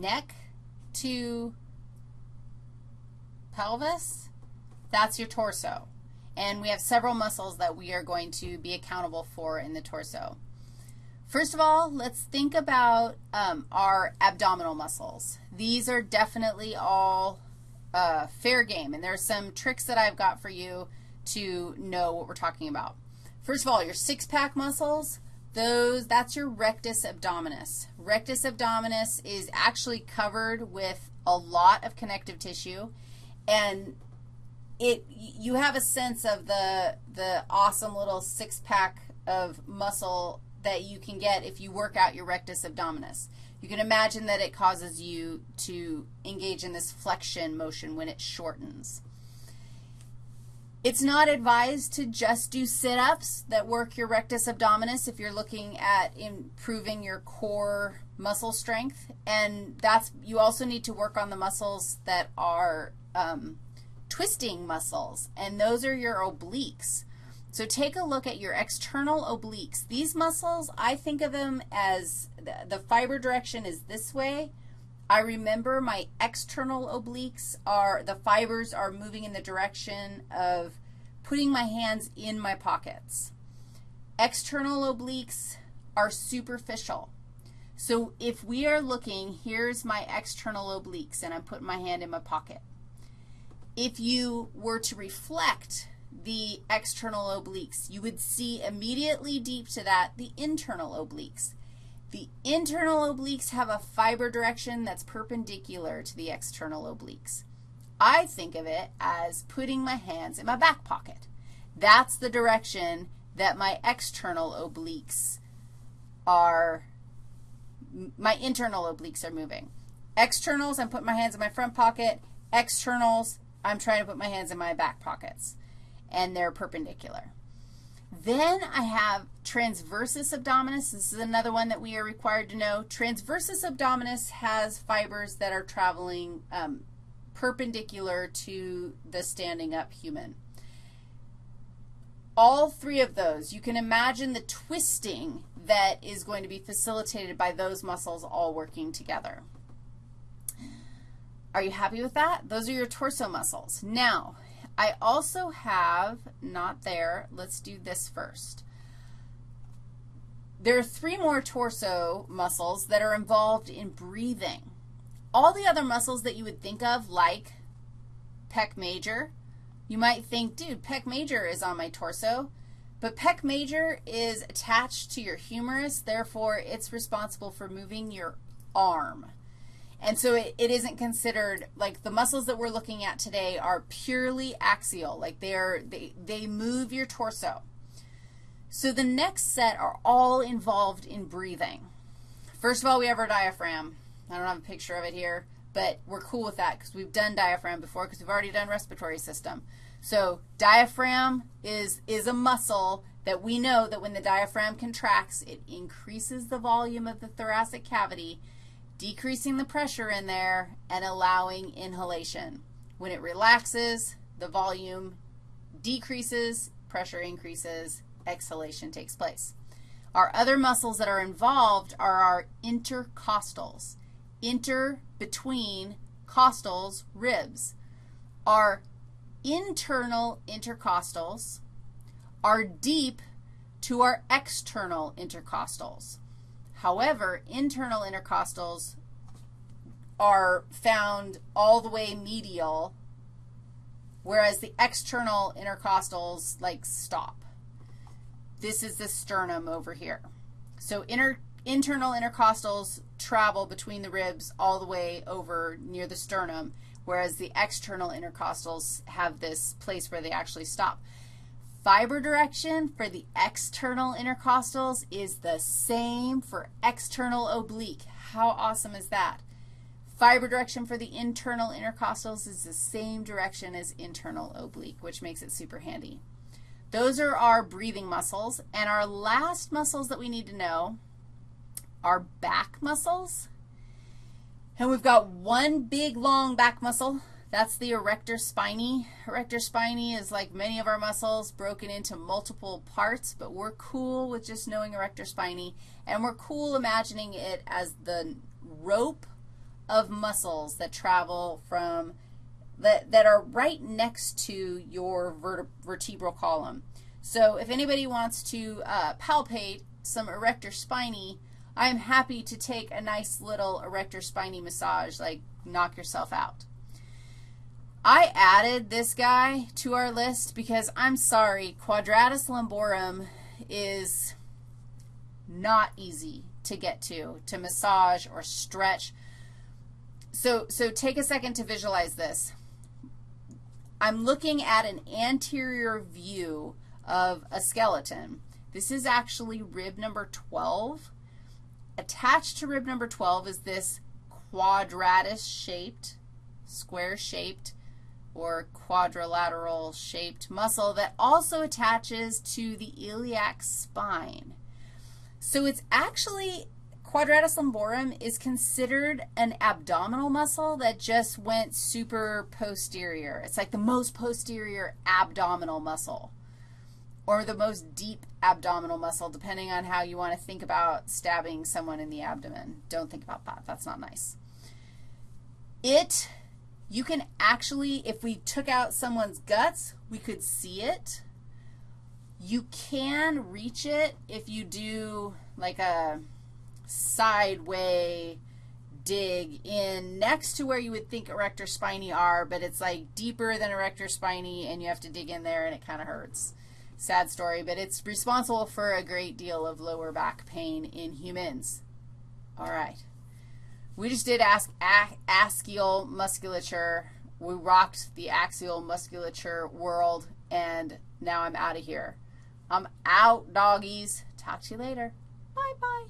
neck to pelvis, that's your torso. And we have several muscles that we are going to be accountable for in the torso. First of all, let's think about um, our abdominal muscles. These are definitely all uh, fair game, and there are some tricks that I've got for you to know what we're talking about. First of all, your six-pack muscles, those, that's your rectus abdominis. Rectus abdominis is actually covered with a lot of connective tissue, and it, you have a sense of the, the awesome little six-pack of muscle that you can get if you work out your rectus abdominis. You can imagine that it causes you to engage in this flexion motion when it shortens. It's not advised to just do sit-ups that work your rectus abdominis if you're looking at improving your core muscle strength. And that's, you also need to work on the muscles that are um, twisting muscles, and those are your obliques. So take a look at your external obliques. These muscles, I think of them as the, the fiber direction is this way. I remember my external obliques are, the fibers are moving in the direction of putting my hands in my pockets. External obliques are superficial. So if we are looking, here's my external obliques, and I'm putting my hand in my pocket. If you were to reflect the external obliques. You would see immediately deep to that the internal obliques. The internal obliques have a fiber direction that's perpendicular to the external obliques. I think of it as putting my hands in my back pocket. That's the direction that my external obliques are, my internal obliques are moving. Externals, I'm putting my hands in my front pocket. Externals, I'm trying to put my hands in my back pockets and they're perpendicular. Then I have transversus abdominis. This is another one that we are required to know. Transversus abdominis has fibers that are traveling um, perpendicular to the standing up human. All three of those, you can imagine the twisting that is going to be facilitated by those muscles all working together. Are you happy with that? Those are your torso muscles. Now, I also have, not there, let's do this first. There are three more torso muscles that are involved in breathing. All the other muscles that you would think of, like pec major, you might think, dude, pec major is on my torso. But pec major is attached to your humerus, therefore it's responsible for moving your arm. And so it, it isn't considered, like the muscles that we're looking at today are purely axial, like they're, they, they move your torso. So the next set are all involved in breathing. First of all, we have our diaphragm. I don't have a picture of it here, but we're cool with that because we've done diaphragm before because we've already done respiratory system. So diaphragm is, is a muscle that we know that when the diaphragm contracts, it increases the volume of the thoracic cavity decreasing the pressure in there and allowing inhalation. When it relaxes, the volume decreases, pressure increases, exhalation takes place. Our other muscles that are involved are our intercostals. Inter, between, costals, ribs. Our internal intercostals are deep to our external intercostals. However, internal intercostals are found all the way medial, whereas the external intercostals, like, stop. This is the sternum over here. So inter, internal intercostals travel between the ribs all the way over near the sternum, whereas the external intercostals have this place where they actually stop. Fiber direction for the external intercostals is the same for external oblique. How awesome is that? Fiber direction for the internal intercostals is the same direction as internal oblique, which makes it super handy. Those are our breathing muscles. And our last muscles that we need to know are back muscles. And we've got one big, long back muscle that's the erector spinae. Erector spinae is like many of our muscles broken into multiple parts, but we're cool with just knowing erector spinae, and we're cool imagining it as the rope of muscles that travel from, that, that are right next to your vertebral column. So if anybody wants to uh, palpate some erector spinae, I'm happy to take a nice little erector spinae massage, like knock yourself out. I added this guy to our list because I'm sorry, quadratus lumborum is not easy to get to, to massage or stretch. So, so take a second to visualize this. I'm looking at an anterior view of a skeleton. This is actually rib number 12. Attached to rib number 12 is this quadratus-shaped, square-shaped, or quadrilateral-shaped muscle that also attaches to the iliac spine. So it's actually, quadratus lumborum is considered an abdominal muscle that just went super posterior. It's like the most posterior abdominal muscle or the most deep abdominal muscle, depending on how you want to think about stabbing someone in the abdomen. Don't think about that. That's not nice. It, you can actually, if we took out someone's guts, we could see it. You can reach it if you do like a sideway dig in next to where you would think erector spinae are, but it's like deeper than erector spinae, and you have to dig in there, and it kind of hurts. Sad story, but it's responsible for a great deal of lower back pain in humans. All right. We just did ask axial musculature. We rocked the axial musculature world, and now I'm out of here. I'm out, doggies. Talk to you later. Bye-bye.